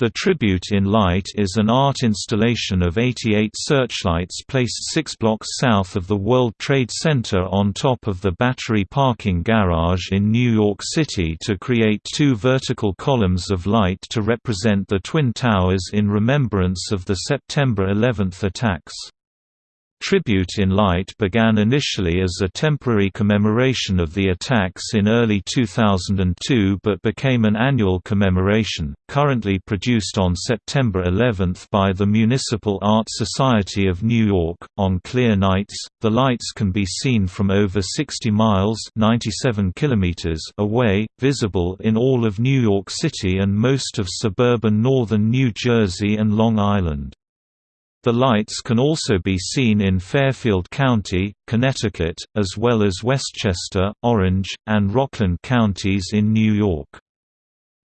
The Tribute in Light is an art installation of 88 searchlights placed six blocks south of the World Trade Center on top of the Battery parking garage in New York City to create two vertical columns of light to represent the Twin Towers in remembrance of the September 11 attacks. Tribute in Light began initially as a temporary commemoration of the attacks in early 2002 but became an annual commemoration, currently produced on September 11 by the Municipal Art Society of New York. On clear nights, the lights can be seen from over 60 miles 97 kilometers away, visible in all of New York City and most of suburban northern New Jersey and Long Island. The lights can also be seen in Fairfield County, Connecticut, as well as Westchester, Orange, and Rockland counties in New York.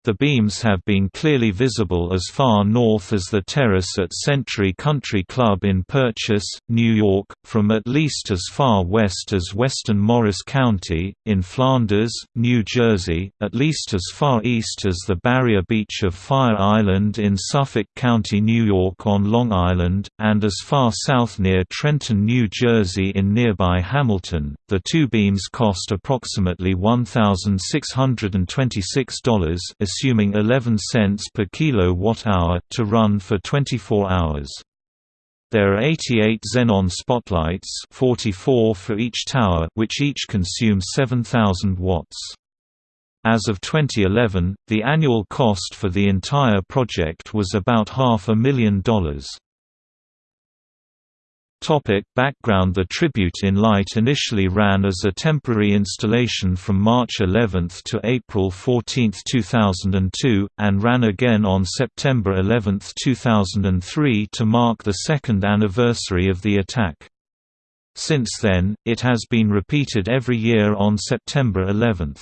The beams have been clearly visible as far north as the terrace at Century Country Club in Purchase, New York, from at least as far west as western Morris County, in Flanders, New Jersey, at least as far east as the barrier beach of Fire Island in Suffolk County, New York on Long Island, and as far south near Trenton, New Jersey in nearby Hamilton. The two beams cost approximately $1,626 assuming 11 cents per kilowatt-hour, to run for 24 hours. There are 88 xenon spotlights 44 for each tower which each consume 7,000 watts. As of 2011, the annual cost for the entire project was about half a million dollars. Topic background The Tribute in Light initially ran as a temporary installation from March 11 to April 14, 2002, and ran again on September 11, 2003 to mark the second anniversary of the attack. Since then, it has been repeated every year on September 11.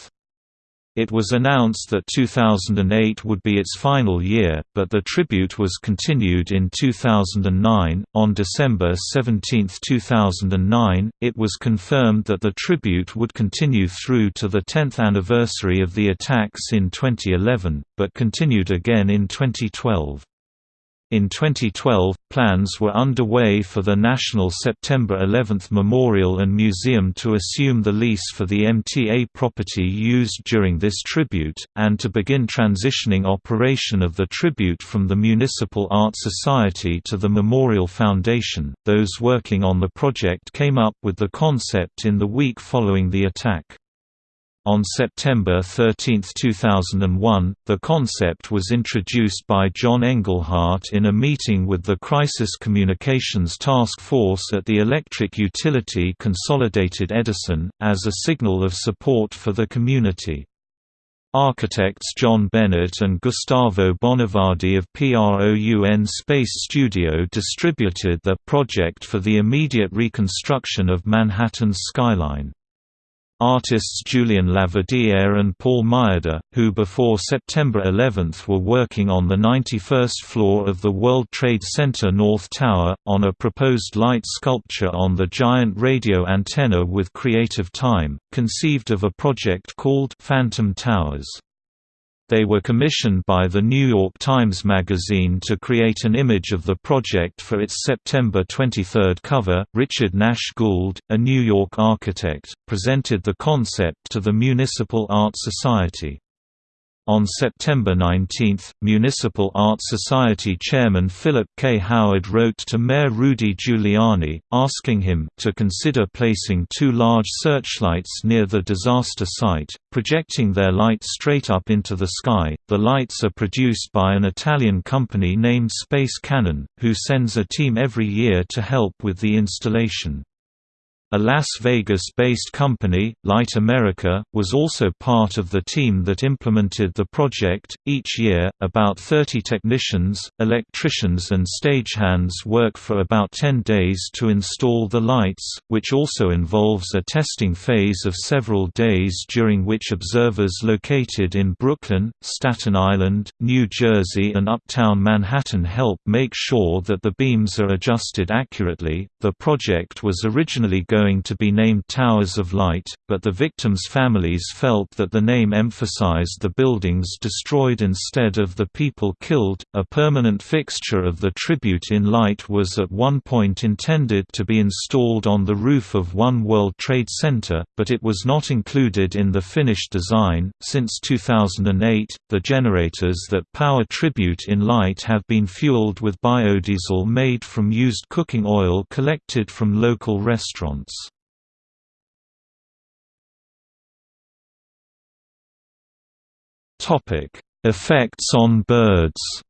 It was announced that 2008 would be its final year, but the tribute was continued in 2009. On December 17, 2009, it was confirmed that the tribute would continue through to the 10th anniversary of the attacks in 2011, but continued again in 2012. In 2012, plans were underway for the National September 11 Memorial and Museum to assume the lease for the MTA property used during this tribute, and to begin transitioning operation of the tribute from the Municipal Art Society to the Memorial Foundation. Those working on the project came up with the concept in the week following the attack. On September 13, 2001, the concept was introduced by John Engelhardt in a meeting with the Crisis Communications Task Force at the electric utility Consolidated Edison, as a signal of support for the community. Architects John Bennett and Gustavo Bonevardi of PROUN Space Studio distributed the project for the immediate reconstruction of Manhattan's skyline. Artists Julian LaVerdiere and Paul Myoda, who before September 11 were working on the 91st floor of the World Trade Center North Tower, on a proposed light sculpture on the giant radio antenna with Creative Time, conceived of a project called Phantom Towers. They were commissioned by The New York Times Magazine to create an image of the project for its September 23 cover. Richard Nash Gould, a New York architect, presented the concept to the Municipal Art Society. On September 19, Municipal Art Society Chairman Philip K. Howard wrote to Mayor Rudy Giuliani, asking him to consider placing two large searchlights near the disaster site, projecting their light straight up into the sky. The lights are produced by an Italian company named Space Cannon, who sends a team every year to help with the installation. A Las Vegas-based company, Light America, was also part of the team that implemented the project. Each year, about 30 technicians, electricians and stagehands work for about 10 days to install the lights, which also involves a testing phase of several days during which observers located in Brooklyn, Staten Island, New Jersey and uptown Manhattan help make sure that the beams are adjusted accurately. The project was originally going going to be named Towers of Light, but the victims' families felt that the name emphasized the buildings destroyed instead of the people killed. A permanent fixture of the Tribute in Light was at one point intended to be installed on the roof of One World Trade Center, but it was not included in the finished design. Since 2008, the generators that power Tribute in Light have been fueled with biodiesel made from used cooking oil collected from local restaurants. Effects on birds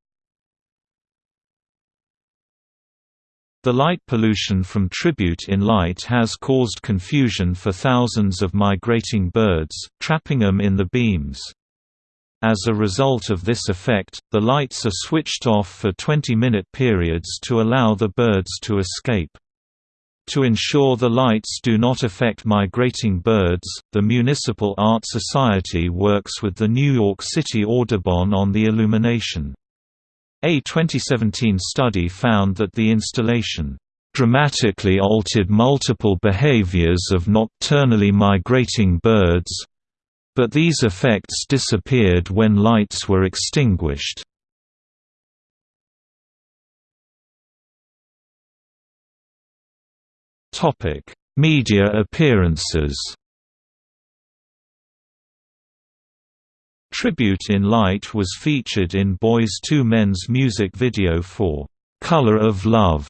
The light pollution from tribute in light has caused confusion for thousands of migrating birds, trapping them in the beams. As a result of this effect, the lights are switched off for 20-minute periods to allow the birds to escape. To ensure the lights do not affect migrating birds, the Municipal Art Society works with the New York City Audubon on the illumination. A 2017 study found that the installation dramatically altered multiple behaviors of nocturnally migrating birds, but these effects disappeared when lights were extinguished. Media appearances Tribute in Light was featured in Boyz II Men's music video for "'Color of Love'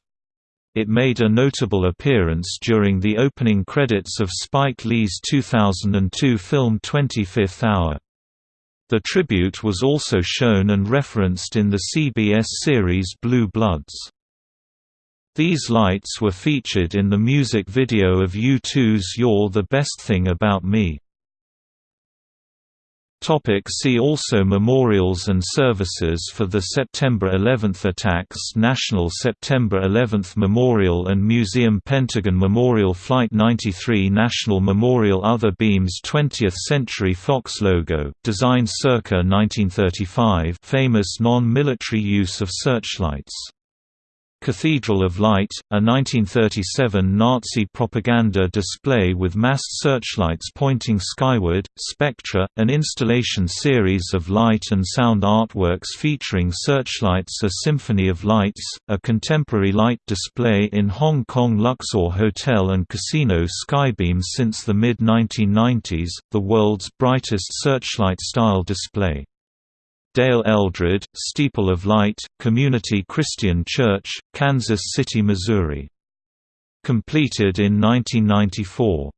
It made a notable appearance during the opening credits of Spike Lee's 2002 film 25th Hour. The tribute was also shown and referenced in the CBS series Blue Bloods. These lights were featured in the music video of U2's You're the Best Thing About Me. Topic see also Memorials and services for the September 11 attacks National September 11 Memorial and Museum Pentagon Memorial Flight 93 National Memorial Other beams 20th Century Fox logo, designed circa 1935 famous non-military use of searchlights Cathedral of Light, a 1937 Nazi propaganda display with massed searchlights pointing skyward, Spectra, an installation series of light and sound artworks featuring searchlights A Symphony of Lights, a contemporary light display in Hong Kong Luxor Hotel and Casino Skybeam since the mid-1990s, the world's brightest searchlight-style display. Dale Eldred, Steeple of Light, Community Christian Church, Kansas City, Missouri. Completed in 1994.